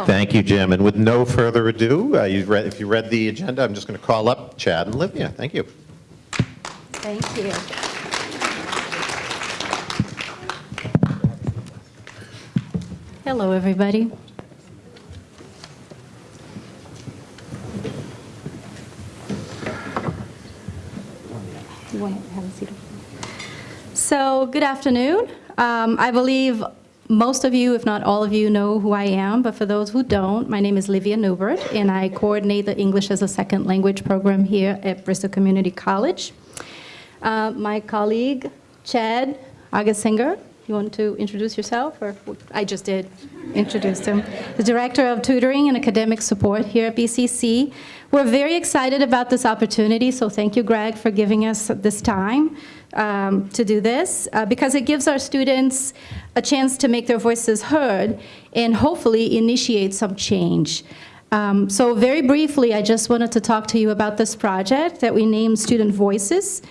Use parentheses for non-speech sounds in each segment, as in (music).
go. Thank you, Jim. And with no further ado, uh, you read, if you read the agenda, I'm just going to call up Chad and Livia. Thank you. Thank you. Hello, everybody. You want to have a seat? So, good afternoon. Um, I believe most of you, if not all of you, know who I am, but for those who don't, my name is Livia Newbert, and I coordinate the English as a Second Language program here at Bristol Community College. Uh, my colleague, Chad Agasinger, you want to introduce yourself, or I just did introduce him, the Director of Tutoring and Academic Support here at BCC. We're very excited about this opportunity, so thank you, Greg, for giving us this time um, to do this, uh, because it gives our students a chance to make their voices heard and hopefully initiate some change. Um, so very briefly, I just wanted to talk to you about this project that we named Student Voices.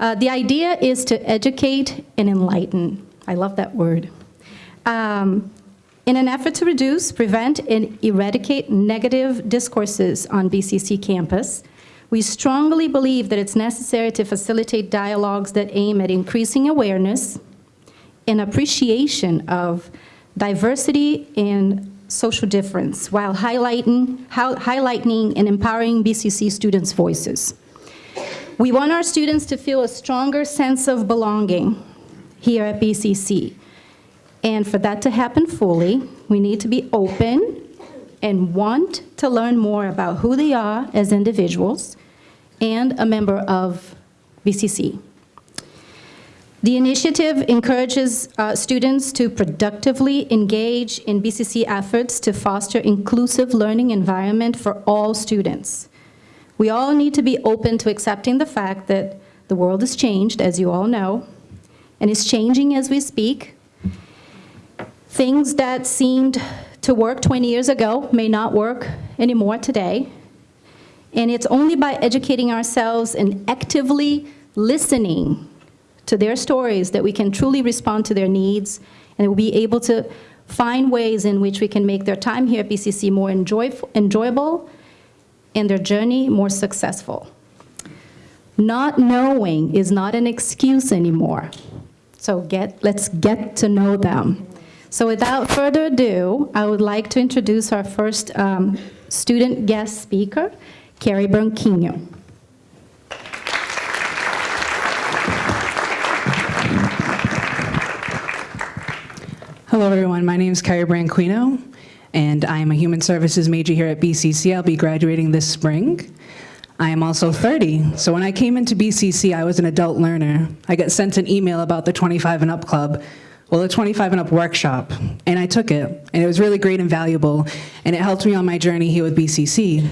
Uh, the idea is to educate and enlighten. I love that word. Um, in an effort to reduce, prevent, and eradicate negative discourses on BCC campus, we strongly believe that it's necessary to facilitate dialogues that aim at increasing awareness and appreciation of diversity and social difference while highlighting, highlighting and empowering BCC students' voices. We want our students to feel a stronger sense of belonging here at BCC. And for that to happen fully, we need to be open and want to learn more about who they are as individuals and a member of BCC. The initiative encourages uh, students to productively engage in BCC efforts to foster inclusive learning environment for all students. We all need to be open to accepting the fact that the world has changed, as you all know, and is changing as we speak. Things that seemed to work 20 years ago may not work anymore today. And it's only by educating ourselves and actively listening to their stories that we can truly respond to their needs and we'll be able to find ways in which we can make their time here at BCC more enjoy enjoyable and their journey more successful. Not knowing is not an excuse anymore. So get, let's get to know them. So without further ado, I would like to introduce our first um, student guest speaker, Carrie Branquinho. Hello everyone, my name is Carrie Branquinho and I am a human services major here at BCC. I'll be graduating this spring. I am also 30, so when I came into BCC, I was an adult learner. I got sent an email about the 25 and up club, well, the 25 and up workshop, and I took it, and it was really great and valuable, and it helped me on my journey here with BCC.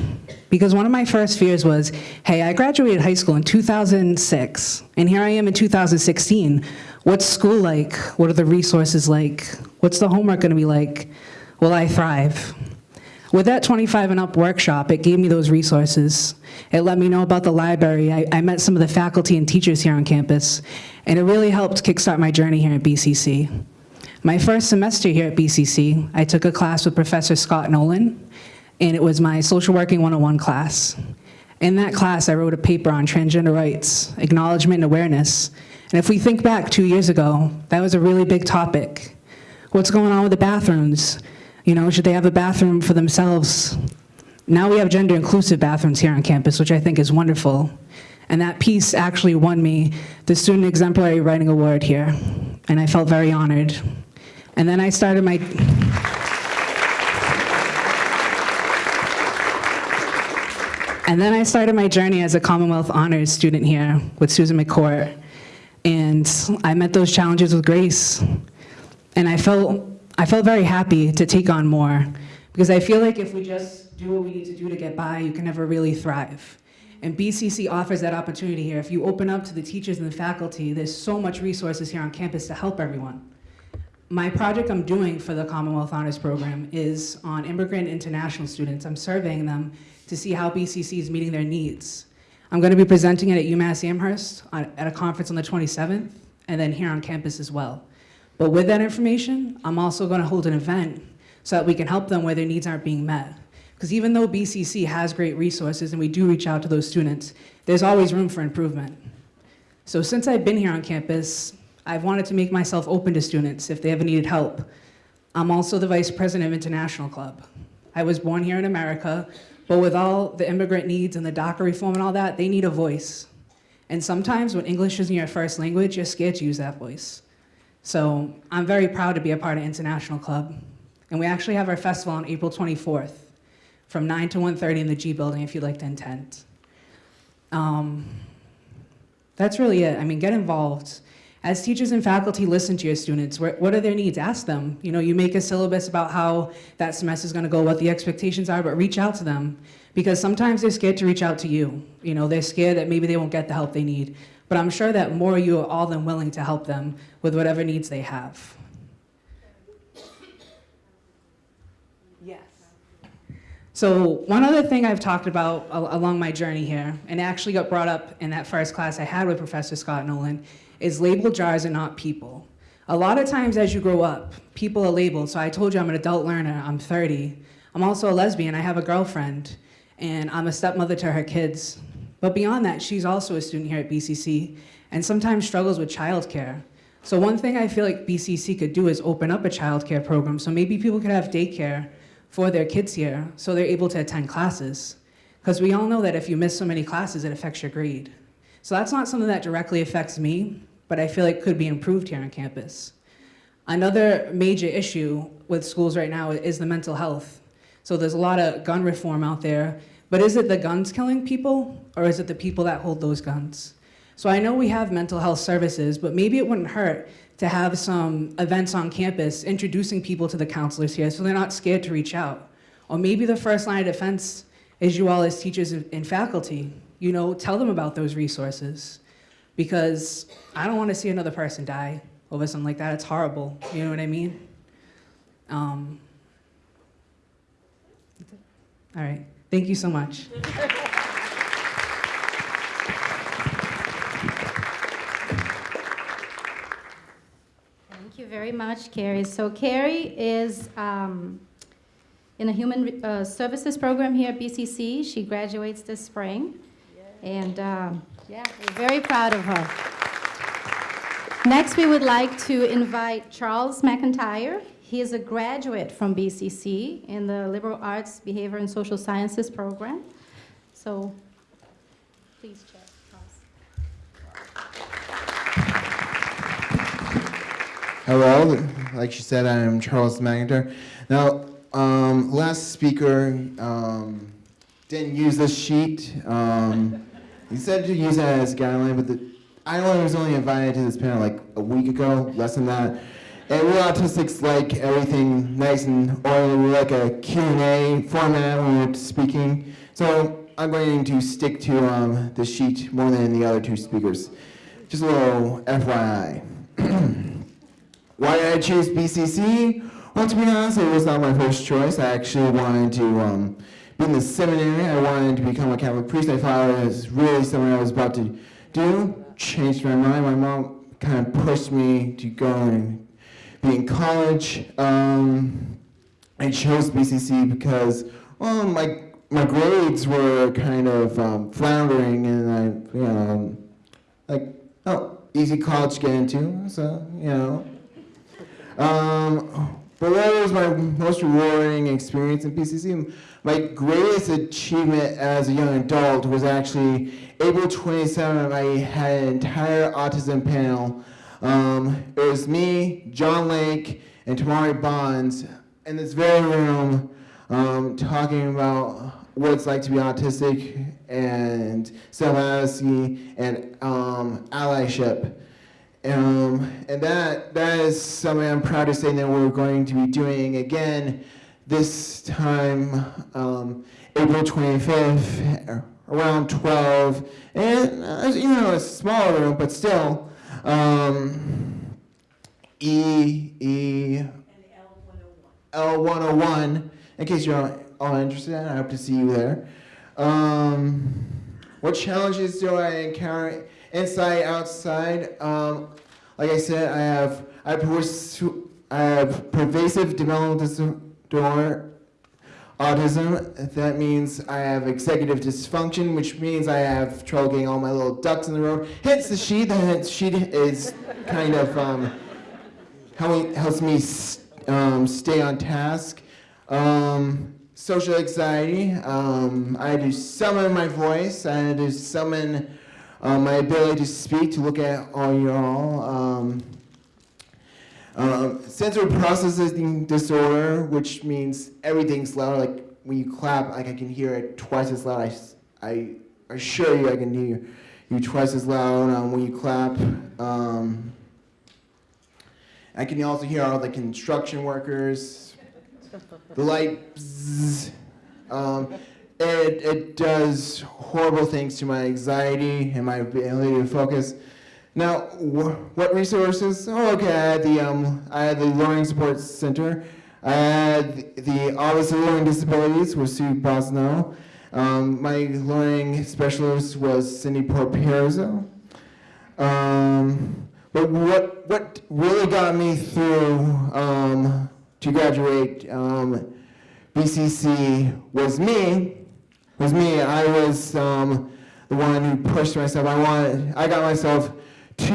Because one of my first fears was, hey, I graduated high school in 2006, and here I am in 2016. What's school like? What are the resources like? What's the homework gonna be like? Will I thrive? With that 25 and up workshop, it gave me those resources. It let me know about the library. I, I, met some of the faculty and teachers here on campus, and it really helped kickstart my journey here at BCC. My first semester here at BCC, I took a class with Professor Scott Nolan, and it was my social working 101 class. In that class, I wrote a paper on transgender rights, acknowledgement and awareness. And if we think back two years ago, that was a really big topic. What's going on with the bathrooms? You know, should they have a bathroom for themselves? Now we have gender inclusive bathrooms here on campus, which I think is wonderful. And that piece actually won me the Student Exemplary Writing Award here. And I felt very honored. And then I started my, And then I started my journey as a Commonwealth Honors student here with Susan McCourt. And I met those challenges with grace. And I felt I felt very happy to take on more because I feel like if we just do what we need to do to get by, you can never really thrive. And BCC offers that opportunity here. If you open up to the teachers and the faculty, there's so much resources here on campus to help everyone. My project I'm doing for the Commonwealth Honors Program is on immigrant international students. I'm surveying them to see how BCC is meeting their needs. I'm gonna be presenting it at UMass Amherst at a conference on the 27th, and then here on campus as well. But with that information, I'm also gonna hold an event so that we can help them where their needs aren't being met. Because even though BCC has great resources and we do reach out to those students, there's always room for improvement. So since I've been here on campus, I've wanted to make myself open to students if they ever needed help. I'm also the vice president of International Club. I was born here in America, but with all the immigrant needs and the DACA reform and all that, they need a voice. And sometimes when English isn't your first language, you're scared to use that voice. So I'm very proud to be a part of International Club. And we actually have our festival on April 24th from 9 to 1.30 in the G Building if you'd like to attend. Um, that's really it. I mean, get involved. As teachers and faculty listen to your students, what are their needs? Ask them. You know, you make a syllabus about how that semester is going to go, what the expectations are, but reach out to them because sometimes they're scared to reach out to you. You know, they're scared that maybe they won't get the help they need. But I'm sure that more you are all than willing to help them with whatever needs they have. Yes. So one other thing I've talked about al- along my journey here, and actually got brought up in that first class I had with Professor Scott Nolan, is labeled jars are not people. A lot of times as you grow up, people are labeled. So I told you I'm an adult learner, I'm 30. I'm also a lesbian, I have a girlfriend, and I'm a stepmother to her kids. But beyond that, she's also a student here at BCC and sometimes struggles with childcare. So one thing I feel like BCC could do is open up a childcare program so maybe people could have daycare for their kids here so they're able to attend classes. Because we all know that if you miss so many classes, it affects your grade. So that's not something that directly affects me, but I feel like could be improved here on campus. Another major issue with schools right now is the mental health. So there's a lot of gun reform out there, but is it the guns killing people or is it the people that hold those guns? So I know we have mental health services, but maybe it wouldn't hurt to have some events on campus introducing people to the counselors here so they're not scared to reach out. Or maybe the first line of defense is you all as teachers and faculty. You know, tell them about those resources because I don't want to see another person die over something like that. It's horrible. You know what I mean? Um, all right. Thank you so much. (laughs) very much, Carrie. So Carrie is um, in the Human uh, Services Program here at BCC. She graduates this spring. And um, yeah, we're very proud of her. Next, we would like to invite Charles McIntyre. He is a graduate from BCC in the Liberal Arts, Behavior, and Social Sciences program. So please, Chair, Hello, like she said, I am Charles McIntyre. Now, um, last speaker um, didn't use this sheet. Um, he said to use it as a guideline, but the, I only was only invited to this panel like a week ago, less than that. And we autistics like everything nice and oily. We like a Q&A format when we're speaking. So I'm going to stick to um, the sheet more than the other two speakers. Just a little FYI. (clears throat) Why did I choose BCC? Well, to be honest, it was not my first choice. I actually wanted to um, be in the seminary. I wanted to become a Catholic priest. I thought it was really something I was about to do. Changed my mind. My mom kind of pushed me to go and be in college. Um, I chose BCC because, well, my my grades were kind of um, floundering, and I, you know, like, oh, easy college to get into, so you know. Um, but that was my most rewarding experience in BCC. My greatest achievement as a young adult was actually April 27th. I had an entire autism panel. Um, it was me, John Lake, and Tamari Bonds in this very room um, talking about what it's like to be autistic and self-advocacy and um, allyship. Um, and that that is something I'm proud to say that we're going to be doing again this time, um, April 25th, around 12. And uh, you know, a smaller room, but still. Um, E E L101. In case you're all, all interested, I hope to see you there. Um, what challenges do I encounter inside, outside? Um, like I said, I have I, have I have pervasive developmental dis- disorder, autism. That means I have executive dysfunction, which means I have trouble getting all my little ducks in the row. Hence the sheet. The sheet is kind of um, helping, helps me um, stay on task. Um, social anxiety. Um, I had to summon my voice. I had to summon uh, my ability to speak, to look at all y'all. Um, um, sensory processing disorder, which means everything's louder. Like when you clap, like I can hear it twice as loud. I assure you, I can hear you twice as loud um, when you clap. Um, I can also hear all the construction workers, the light. bzzz. It, it does horrible things to my anxiety and my ability to focus. Now, wh- what resources? Oh, okay. I had the um, I had the Learning Support Center. I had the Office of Learning Disabilities with Sue Bossino. Um, my learning specialist was Cindy Porpierzo. Um, but what what really got me through um, to graduate um, BCC was me. Was me. I was um, the one who pushed myself. I wanted. I got myself to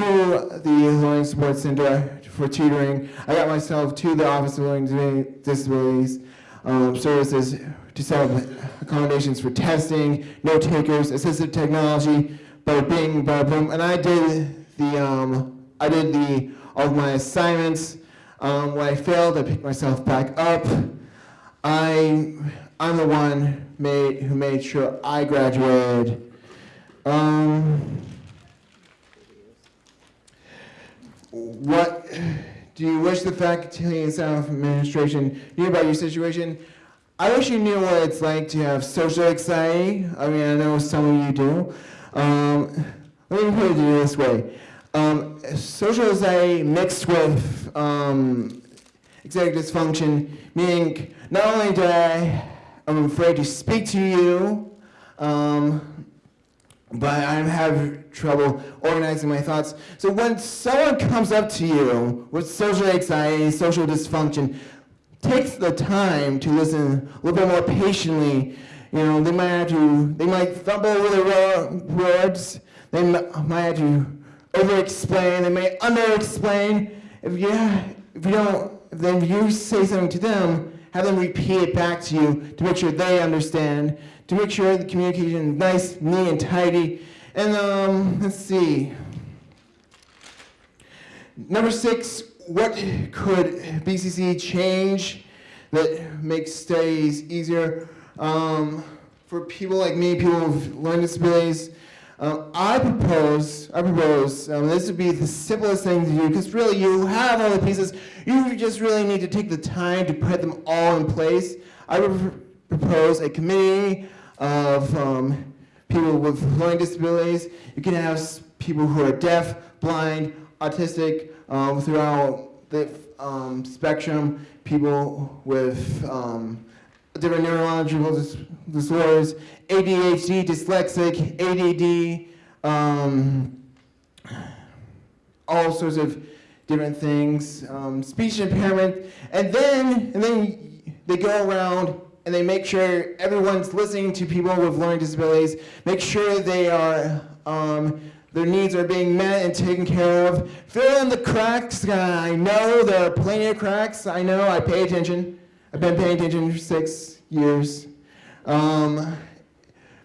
the Learning Support Center for tutoring. I got myself to the Office of Learning Disabilities um, Services to set up accommodations for testing, note takers, assistive technology, bada bing, bada boom. And I did the, um, I did the, all of my assignments. Um, when I failed, I picked myself back up. I, I'm the one made, who made sure I graduated. Um, what do you wish the faculty and staff administration knew about your situation? I wish you knew what it's like to have social anxiety. I mean, I know some of you do. Um, let me put it this way. Um, social anxiety mixed with um, executive dysfunction, meaning not only do I, I'm afraid to speak to you, um, but I have trouble organizing my thoughts. So when someone comes up to you with social anxiety, social dysfunction, takes the time to listen a little bit more patiently. You know, they might have to, they might fumble over the ro- words. They might have to over-explain. They may under-explain. If you, if you don't, then you say something to them, have them repeat it back to you to make sure they understand, to make sure the communication is nice, neat, and tidy. And um, let's see. Number six, what could BCC change that makes studies easier um, for people like me, people with learning disabilities? Um, I propose, I propose, um, this would be the simplest thing to do because really you have all the pieces. You just really need to take the time to put them all in place. I would propose a committee of um, people with learning disabilities. You can have people who are deaf, blind, autistic, um, throughout the um, spectrum, people with um, different neurological dis- disorders, ADHD, dyslexic, ADD, um, all sorts of different things, um, speech impairment, and then and then they go around and they make sure everyone's listening to people with learning disabilities, make sure they are um, their needs are being met and taken care of. Fill in the cracks. I know there are plenty of cracks. I know. I pay attention. I've been paying attention for six years. Um,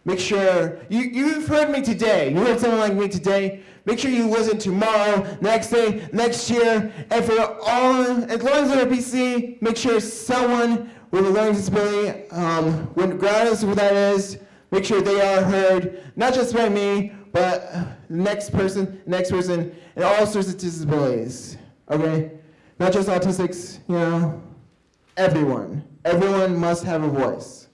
Make sure you, you've heard me today. You heard someone like me today. Make sure you listen tomorrow, next day, next year, and for all, as long as they're a PC, make sure someone with a learning disability, um, regardless of who that is, make sure they are heard, not just by me, but the next person, next person, and all sorts of disabilities. Okay? Not just autistics, you know, everyone. Everyone must have a voice.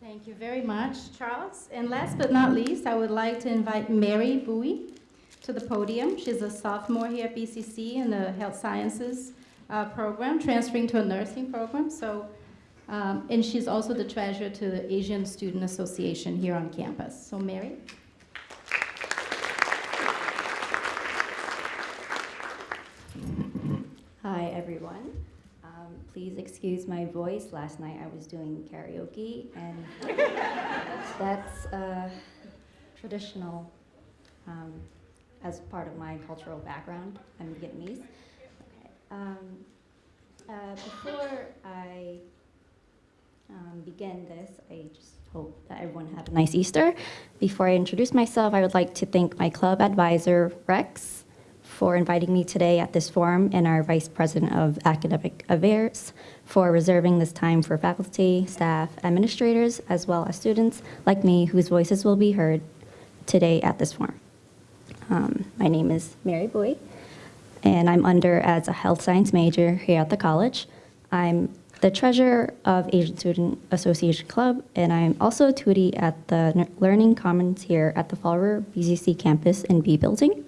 Thank you very much, Charles. And last but not least, I would like to invite Mary Bui to the podium. She's a sophomore here at BCC in the Health Sciences uh, program, transferring to a nursing program. So, um, and she's also the treasurer to the Asian Student Association here on campus. So Mary? Hi, everyone. Um, please excuse my voice. Last night I was doing karaoke, and (laughs) that's uh, traditional um, as part of my cultural background. I'm Vietnamese. Okay. Um, uh, before I um, begin this, I just hope that everyone had a nice Easter. Before I introduce myself, I would like to thank my club advisor, Rex, for inviting me today at this forum, and our Vice President of Academic Affairs for reserving this time for faculty, staff, administrators, as well as students like me whose voices will be heard today at this forum. Um, My name is Mary Bui, and I'm under as a health science major here at the college. I'm the treasurer of Asian Student Association Club, and I'm also a tutie at the Learning Commons here at the Fall River BCC campus in B Building.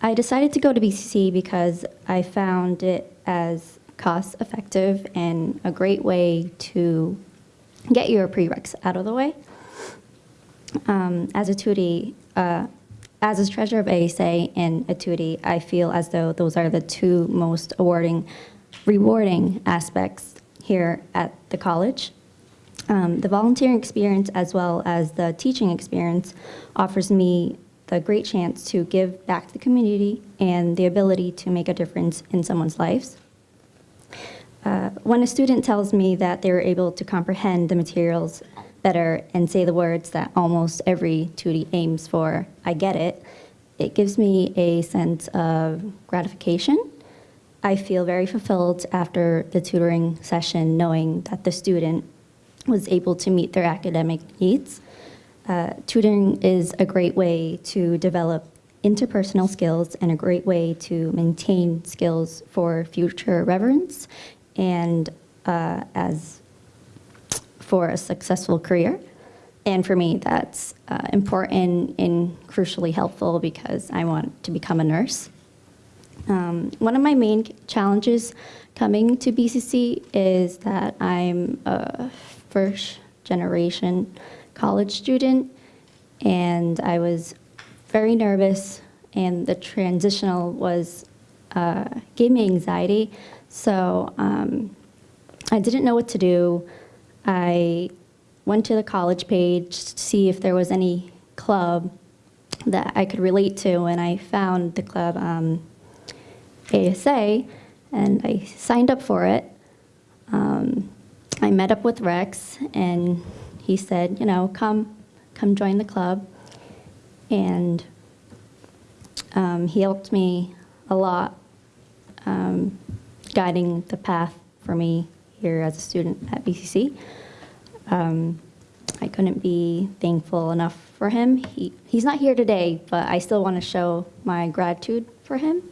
I decided to go to BCC because I found it as cost effective and a great way to get your prereqs out of the way. Um, as a tutie, uh, as a treasurer of ASA and a tutie, I feel as though those are the two most awarding, rewarding aspects here at the college. Um, the volunteering experience as well as the teaching experience offers me the great chance to give back to the community and the ability to make a difference in someone's lives. Uh, when a student tells me that they're able to comprehend the materials better and say the words that almost every tutie aims for, I get it, it gives me a sense of gratification. I feel very fulfilled after the tutoring session knowing that the student was able to meet their academic needs. Uh, tutoring is a great way to develop interpersonal skills and a great way to maintain skills for future reverence and uh, as for a successful career. And for me, that's uh, important and crucially helpful because I want to become a nurse. Um, one of my main challenges coming to BCC is that I'm a first generation college student and I was very nervous and the transitional was uh, gave me anxiety. So um, I didn't know what to do. I went to the college page to see if there was any club that I could relate to, and I found the club um, ASA, and I signed up for it. Um, I met up with Rex, and he said, you know, come, come join the club, and um, he helped me a lot, um, guiding the path for me here as a student at BCC. Um, I couldn't be thankful enough for him. He, he's not here today, but I still want to show my gratitude for him.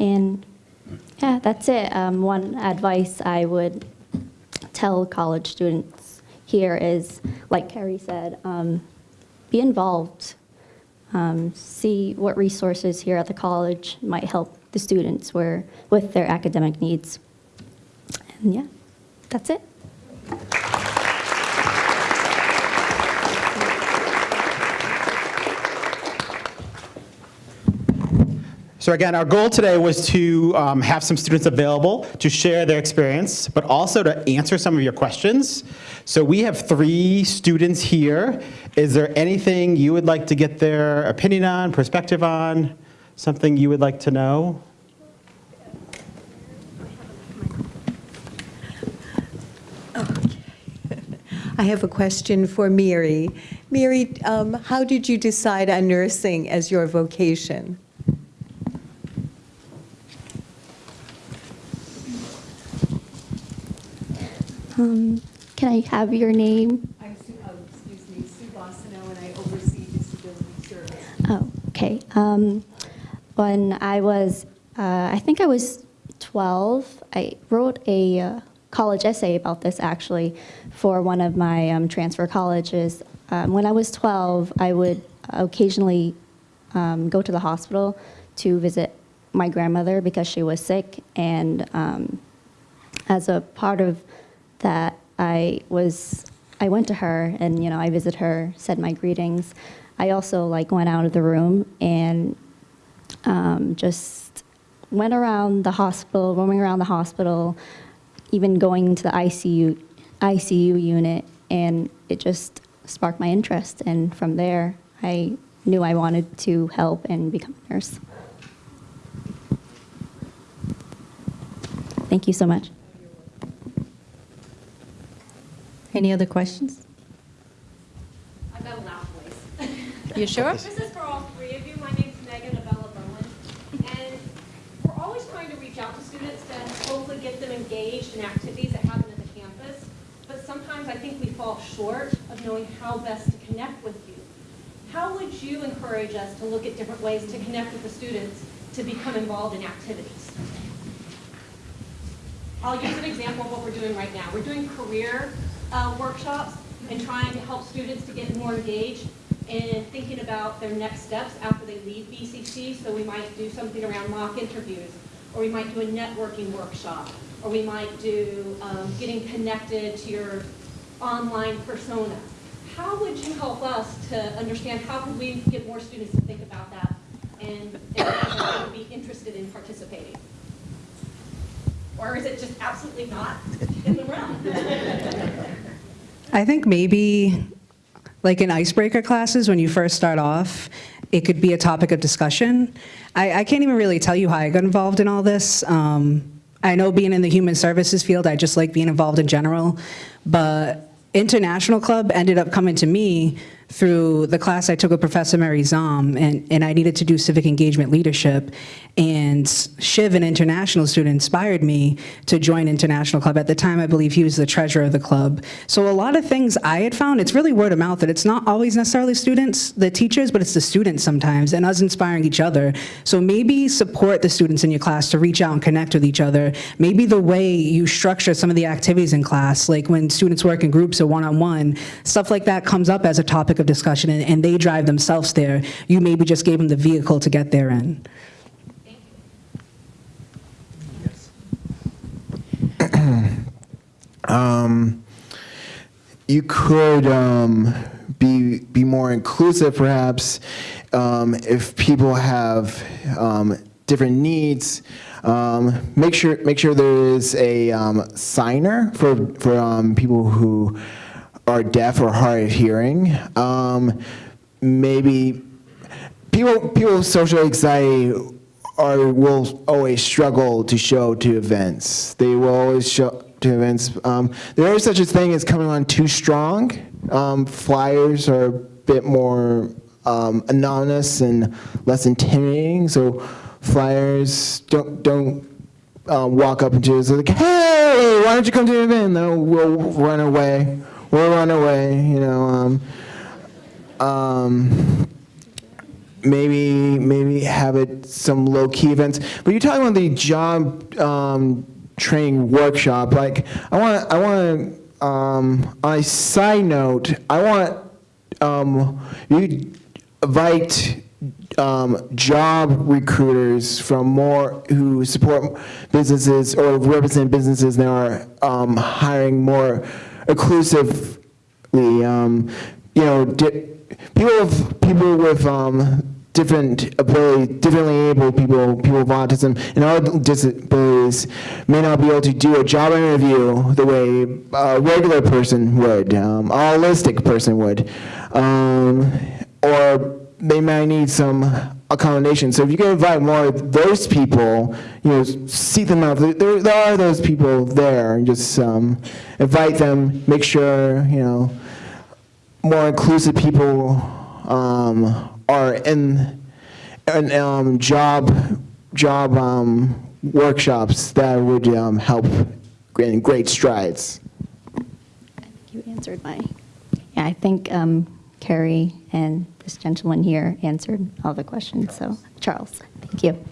And yeah, that's it. Um, one advice I would tell college students here is, like Carrie said, um, be involved. Um, see what resources here at the college might help the students where, with their academic needs. And yeah, that's it. So again, our goal today was to um, have some students available to share their experience, but also to answer some of your questions. So we have three students here. Is there anything you would like to get their opinion on, perspective on, something you would like to know? I have a question for Mary. Mary, um, how did you decide on nursing as your vocation? Um, can I have your name? I'm Sue, oh, excuse me, Sue Bossino, and I oversee disability service. Oh, okay. Um, when I was, uh, I think I was 12, I wrote a uh, college essay about this actually for one of my um, transfer colleges. Um, when I was 12, I would occasionally um, go to the hospital to visit my grandmother because she was sick, and um, as a part of that, I was I went to her and you know I visited her, said my greetings. I also like went out of the room and um, just went around the hospital, roaming around the hospital, even going to the ICU, ICU unit, and it just sparked my interest. And from there, I knew I wanted to help and become a nurse. Thank you so much. Any other questions? I've got a loud voice. (laughs) You sure? This is for all three of you. My name's Megan Abella Bowen. And we're always trying to reach out to students to hopefully get them engaged in activities that happen at the campus. But sometimes I think we fall short of knowing how best to connect with you. How would you encourage us to look at different ways to connect with the students to become involved in activities? I'll use an example of what we're doing right now. We're doing career uh, workshops and trying to help students to get more engaged in thinking about their next steps after they leave BCC. So we might do something around mock interviews, or we might do a networking workshop, or we might do um, getting connected to your online persona. How would you help us to understand how can we get more students to think about that and, and be interested in participating? Or is it just absolutely not in the realm? I think maybe like in icebreaker classes, when you first start off, it could be a topic of discussion. I, I can't even really tell you how I got involved in all this. Um, I know being in the human services field, I just like being involved in general, but International Club ended up coming to me through the class I took with Professor Mary Zom, and, and I needed to do civic engagement leadership. And Shiv, an international student, inspired me to join International Club. At the time, I believe he was the treasurer of the club. So a lot of things I had found, it's really word of mouth, that it's not always necessarily students, the teachers, but it's the students sometimes, and us inspiring each other. So maybe support the students in your class to reach out and connect with each other. Maybe the way you structure some of the activities in class, like when students work in groups or one-on-one, stuff like that comes up as a topic of discussion, and, and they drive themselves there. You maybe just gave them the vehicle to get there in. Um, you could um, be be more inclusive, perhaps, um, if people have um, different needs. Um, make sure make sure there is a um, signer for for people who are deaf or hard of hearing. Um, maybe people people with social anxiety are will always struggle to show to events. They will always show to events. Um, there is such a thing as coming on too strong. Um, flyers are a bit more um, anonymous and less intimidating. So flyers don't don't um, walk up and like, hey, why don't you come to an event? No, we'll run away. We'll run away. You know. Um, um, maybe maybe have it some low key events. But you're talking about the job um, training workshop. Like I want I want um, on a side note, I want um, you invite um, job recruiters from more who support businesses or represent businesses that are um, hiring more inclusively. Um, you know, people with people with um, different ability, differently able people, people with autism and other disabilities may not be able to do a job interview the way a regular person would, um, a holistic person would, um, or they might need some accommodation. So if you can invite more of those people, you know, seek them out. There, there are those people there, just um, invite them. Make sure you know more inclusive people um, are in, in um, job job um, workshops that would um, help in great strides. You answered my, yeah, I think um, Carrie and this gentleman here answered all the questions, so, Charles, thank you.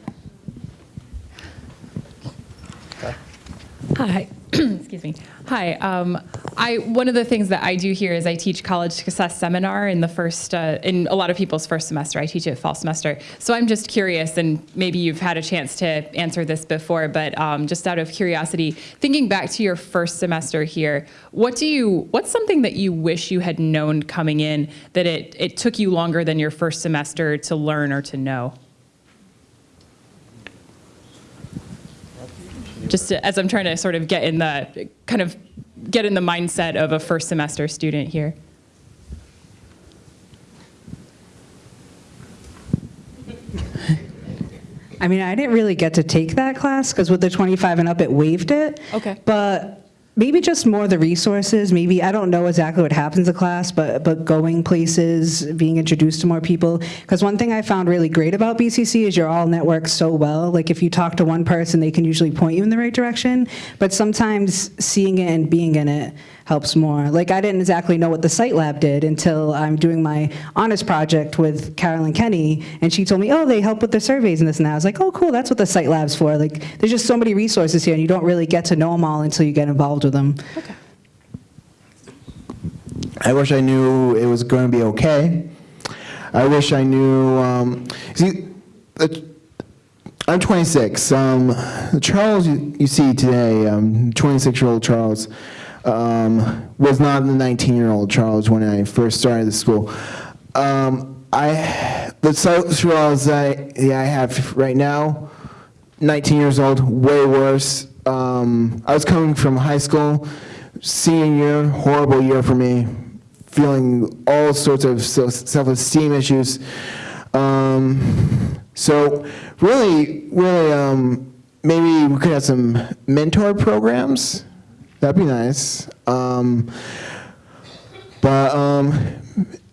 Hi, (coughs) excuse me. Hi, um, I, one of the things that I do here is I teach college success seminar in the first, uh, in a lot of people's first semester. I teach it fall semester. So I'm just curious, and maybe you've had a chance to answer this before, but um, just out of curiosity, thinking back to your first semester here, what do you, what's something that you wish you had known coming in that it, it took you longer than your first semester to learn or to know? Just to- as I'm trying to sort of get in the, kind of get in the mindset of a first semester student here. I mean, I didn't really get to take that class because with the 25 and up, it waived it. Okay. But maybe just more the resources, maybe, I don't know exactly what happens in class, but, but going places, being introduced to more people. Because one thing I found really great about BCC is you're all networked so well. Like if you talk to one person, they can usually point you in the right direction. But sometimes seeing it and being in it helps more. Like I didn't exactly know what the site lab did until I'm doing my honors project with Carolyn Kenny, and she told me, oh, they help with the surveys and this and that. I was like, oh, cool, that's what the site lab's for. Like, there's just so many resources here, and you don't really get to know them all until you get involved with them. Okay. I wish I knew it was going to be okay. I wish I knew. Um, see, the, I'm 26. Um, Charles you, you see today, um, 26-year-old Charles, um, was not the 19-year-old Charles when I first started the school. Um, I the Charles I, yeah, I have right now, 19 years old, way worse. Um, I was coming from high school, senior year, horrible year for me, feeling all sorts of self-esteem issues. Um, so really, really, um, maybe we could have some mentor programs. That'd be nice. Um, but um,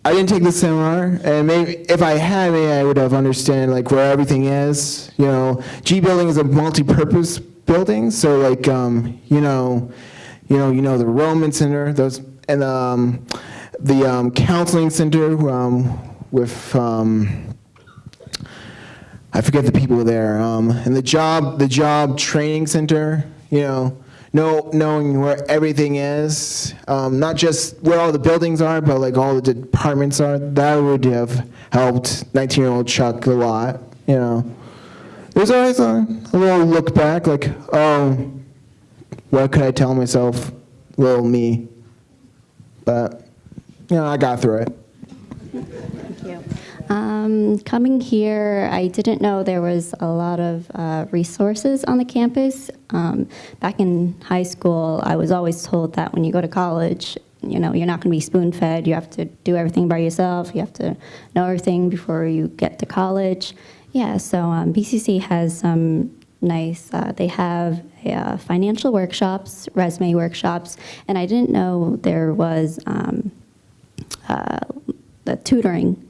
I didn't take the seminar, and maybe if I had, maybe I would have understood like where everything is. You know, G building is a multi-purpose building, so like um, you know, you know, you know the Roman Center, those, and um, the um, counseling center um, with. Um, I forget the people there, um, and the job, the job training center. You know, know, knowing where everything is, um, not just where all the buildings are, but like all the departments are. That would have helped 19-year-old Chuck a lot. You know, there's always a, a little look back, like, oh, what could I tell myself, little me? But you know, I got through it. Um, coming here, I didn't know there was a lot of uh, resources on the campus. Um, back in high school, I was always told that when you go to college, you know, you're not going to be spoon-fed. You have to do everything by yourself. You have to know everything before you get to college. Yeah, so um, BCC has some nice. Uh, they have uh, financial workshops, resume workshops, and I didn't know there was um, uh, the tutoring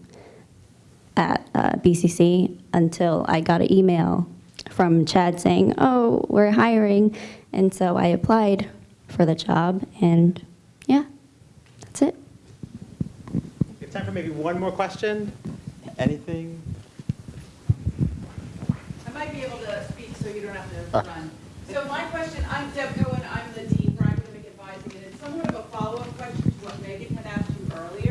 at uh, BCC until I got an email from Chad saying, "Oh, we're hiring," and so I applied for the job, and yeah, that's it. We have time for maybe one more question? Anything? I might be able to speak so you don't have to run. So my question, I'm Deb Cohen, I'm the Dean for Academic Advising, and it's somewhat of a follow-up question to what Megan had asked you earlier.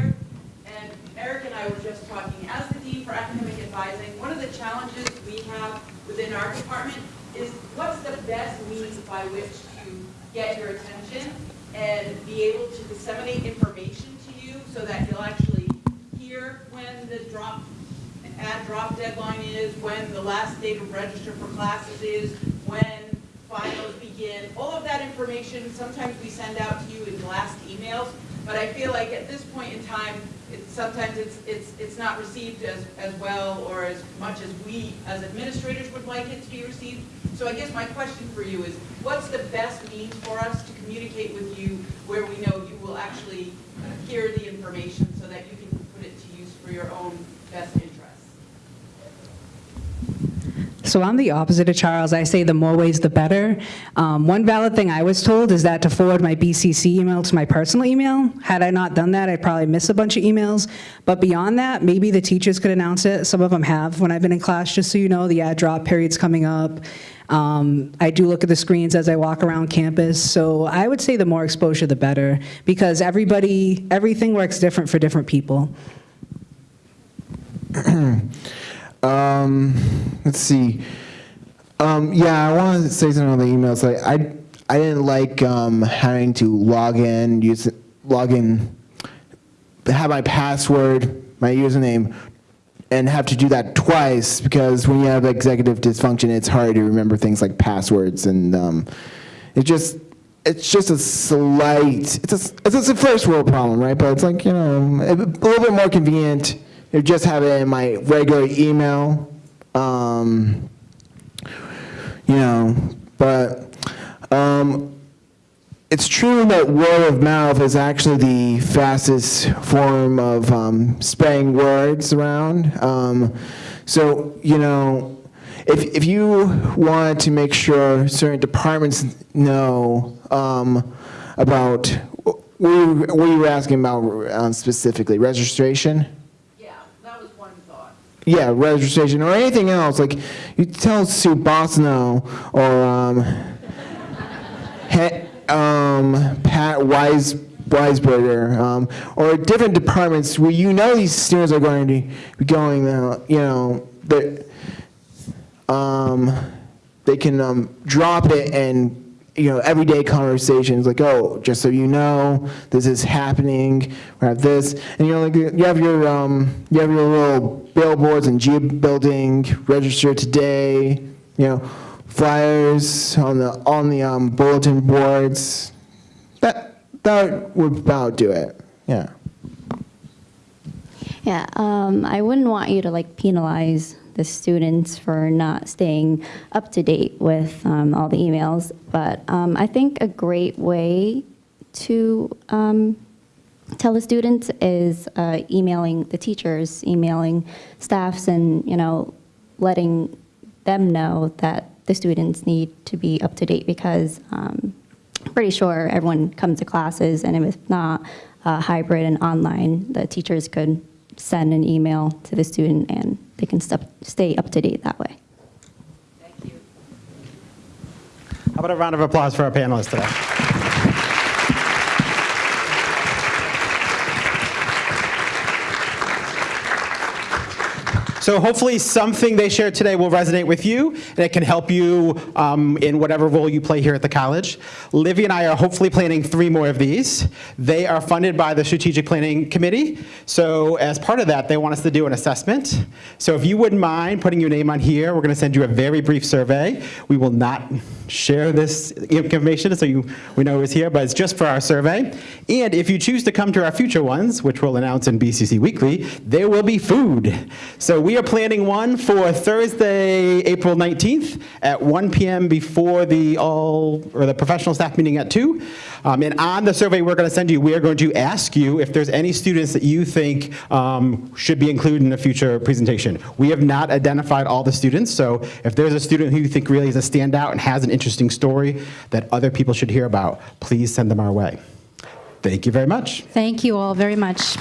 Eric and I were just talking, as the Dean for Academic Advising, one of the challenges we have within our department is what's the best means by which to get your attention and be able to disseminate information to you so that you'll actually hear when the drop add drop deadline is, when the last date of register for classes is, when finals begin. All of that information, sometimes we send out to you in blast emails, but I feel like at this point in time, it's, sometimes it's, it's, it's not received as, as well or as much as we as administrators would like it to be received. So I guess my question for you is, what's the best means for us to communicate with you where we know you will actually uh, hear the information so that you can put it to use for your own best interests? So I'm the opposite of Charles. I say the more ways, the better. Um, one valid thing I was told is that to forward my BCC email to my personal email. Had I not done that, I'd probably miss a bunch of emails. But beyond that, maybe the teachers could announce it. Some of them have when I've been in class, just so you know, the add drop period's coming up. Um, I do look at the screens as I walk around campus. So I would say the more exposure, the better, because everybody, everything works different for different people. (clears throat) (clears throat) Um, let's see. Um, yeah, I want to say something on the emails. Like, I, I didn't like um, having to log in, use log in, have my password, my username and have to do that twice because when you have executive dysfunction, it's hard to remember things like passwords and um, it just it's just a slight it's a, it's a first world problem, right? But it's like you know a little bit more convenient. Just have it in my regular email. Um, you know, but um, it's true that word of mouth is actually the fastest form of um, spreading words around. Um, so, you know, if, if you want to make sure certain departments know um, about, what you were asking about um, specifically, registration? Yeah, that was one thought. Yeah, registration or anything else. Like you tell Sue Bossino or um, he, um, Pat Wise Weisberger um, or different departments where you know these students are going to be going. Uh, you know, um, they can um, drop it and you know everyday conversations like oh just so you know this is happening we have this. And you know like you have your um, you have your little billboards and G building register today you know flyers on the on the um, bulletin boards. That that would about do it yeah. Yeah, um, I wouldn't want you to like penalize the students for not staying up to date with um, all the emails, but um, I think a great way to um, tell the students is uh, emailing the teachers, emailing staffs, and you know, letting them know that the students need to be up to date because um, pretty sure everyone comes to classes, and if not uh, hybrid and online, the teachers could send an email to the student and they can stay up to date that way. Thank you. How about a round of applause for our panelists today? So hopefully something they shared today will resonate with you, and it can help you um, in whatever role you play here at the college. Livy and I are hopefully planning three more of these. They are funded by the Strategic Planning Committee, so as part of that, they want us to do an assessment. So if you wouldn't mind putting your name on here, we're going to send you a very brief survey. We will not share this information so you, we know who's here, but it's just for our survey. And if you choose to come to our future ones, which we'll announce in BCC Weekly, there will be food. So we are planning one for Thursday, April 19th at 1 p.m. before the all, or the professional staff meeting at 2. Um, and on the survey we're going to send you, we are going to ask you if there's any students that you think um, should be included in a future presentation. We have not identified all the students, so if there's a student who you think really is a standout and has an interesting story that other people should hear about, please send them our way. Thank you very much. Thank you all very much.